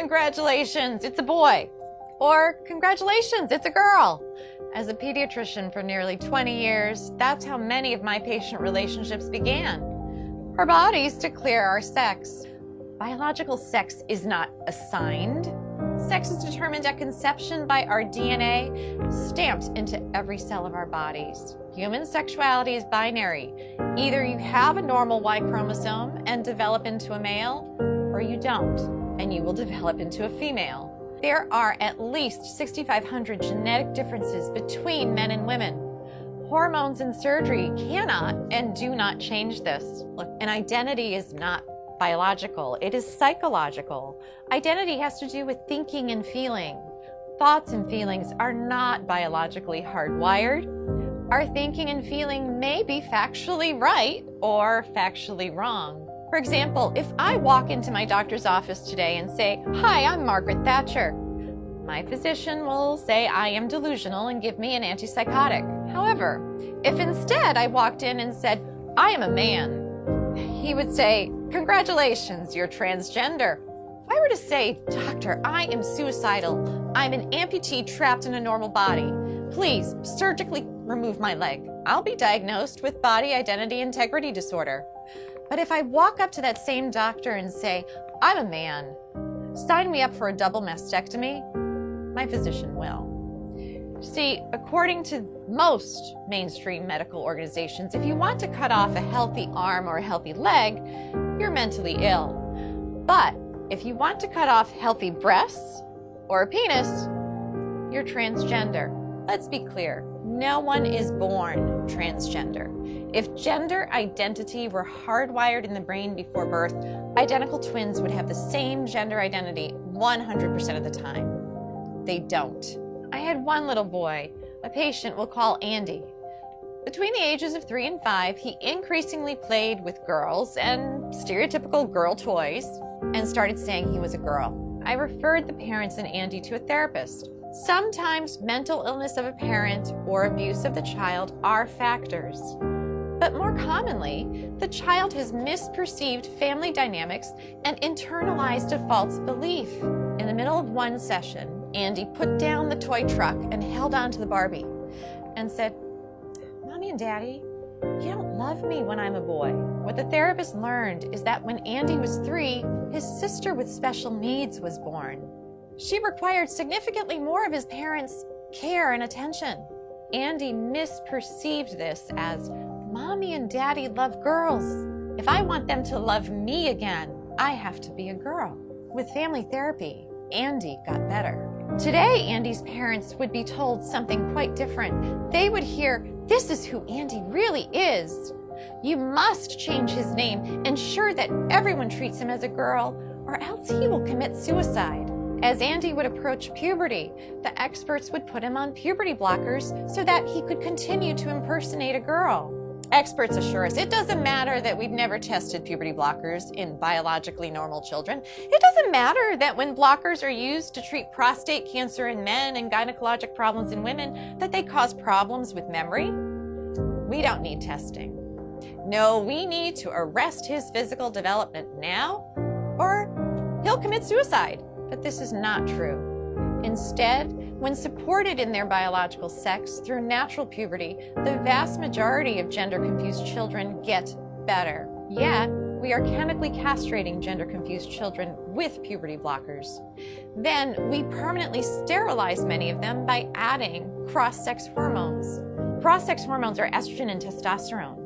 congratulations, it's a boy. Or congratulations, it's a girl. As a pediatrician for nearly 20 years, that's how many of my patient relationships began. Our bodies declare our sex. Biological sex is not assigned. Sex is determined at conception by our DNA stamped into every cell of our bodies. Human sexuality is binary. Either you have a normal Y chromosome and develop into a male, or you don't, and you will develop into a female. There are at least 6,500 genetic differences between men and women. Hormones and surgery cannot and do not change this. Look, an identity is not biological, it is psychological. Identity has to do with thinking and feeling. Thoughts and feelings are not biologically hardwired. Our thinking and feeling may be factually right or factually wrong. For example, if I walk into my doctor's office today and say, Hi, I'm Margaret Thatcher, my physician will say I am delusional and give me an antipsychotic. However, if instead I walked in and said, I am a man, he would say, Congratulations, you're transgender. If I were to say, Doctor, I am suicidal, I'm an amputee trapped in a normal body, please surgically remove my leg, I'll be diagnosed with body identity integrity disorder. But if I walk up to that same doctor and say, I'm a man, sign me up for a double mastectomy, my physician will. See, according to most mainstream medical organizations, if you want to cut off a healthy arm or a healthy leg, you're mentally ill. But if you want to cut off healthy breasts or a penis, you're transgender. Let's be clear, no one is born transgender. If gender identity were hardwired in the brain before birth, identical twins would have the same gender identity 100% of the time. They don't. I had one little boy, a patient we'll call Andy. Between the ages of three and five, he increasingly played with girls and stereotypical girl toys and started saying he was a girl. I referred the parents and Andy to a therapist. Sometimes mental illness of a parent or abuse of the child are factors. But more commonly, the child has misperceived family dynamics and internalized a false belief. In the middle of one session, Andy put down the toy truck and held on to the Barbie and said, Mommy and Daddy, you don't love me when I'm a boy. What the therapist learned is that when Andy was three, his sister with special needs was born. She required significantly more of his parents' care and attention. Andy misperceived this as Mommy and Daddy love girls. If I want them to love me again, I have to be a girl. With family therapy, Andy got better. Today, Andy's parents would be told something quite different. They would hear, this is who Andy really is. You must change his name, ensure that everyone treats him as a girl, or else he will commit suicide. As Andy would approach puberty, the experts would put him on puberty blockers so that he could continue to impersonate a girl. Experts assure us it doesn't matter that we've never tested puberty blockers in biologically normal children. It doesn't matter that when blockers are used to treat prostate cancer in men and gynecologic problems in women, that they cause problems with memory. We don't need testing. No, we need to arrest his physical development now, or he'll commit suicide. But this is not true. Instead, when supported in their biological sex through natural puberty, the vast majority of gender-confused children get better. Yet, we are chemically castrating gender-confused children with puberty blockers. Then, we permanently sterilize many of them by adding cross-sex hormones. Cross-sex hormones are estrogen and testosterone.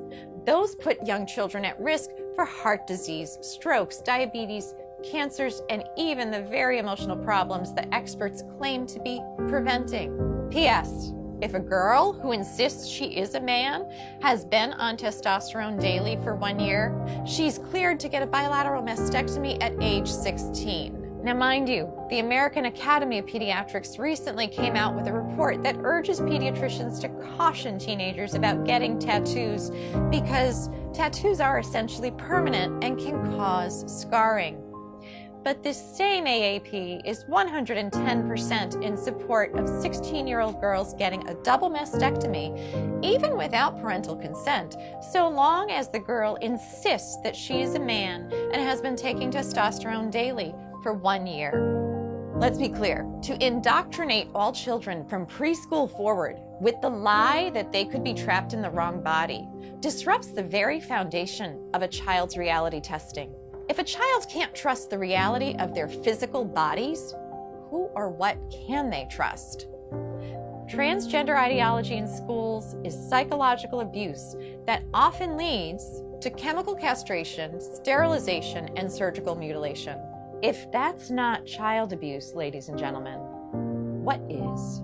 Those put young children at risk for heart disease, strokes, diabetes, cancers, and even the very emotional problems that experts claim to be preventing. P.S. If a girl who insists she is a man has been on testosterone daily for one year, she's cleared to get a bilateral mastectomy at age 16. Now, mind you, the American Academy of Pediatrics recently came out with a report that urges pediatricians to caution teenagers about getting tattoos because tattoos are essentially permanent and can cause scarring. But this same AAP is 110% in support of 16-year-old girls getting a double mastectomy, even without parental consent, so long as the girl insists that she is a man and has been taking testosterone daily for one year. Let's be clear to indoctrinate all children from preschool forward with the lie that they could be trapped in the wrong body disrupts the very foundation of a child's reality testing. If a child can't trust the reality of their physical bodies, who or what can they trust? Transgender ideology in schools is psychological abuse that often leads to chemical castration, sterilization, and surgical mutilation. If that's not child abuse, ladies and gentlemen, what is?